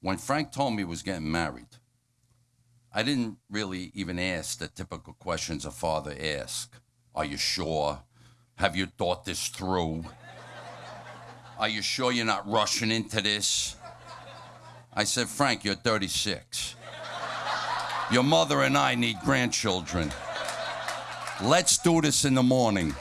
When Frank told me he was getting married, I didn't really even ask the typical questions a father asks. Are you sure? Have you thought this through? Are you sure you're not rushing into this? I said, Frank, you're 36. Your mother and I need grandchildren. Let's do this in the morning.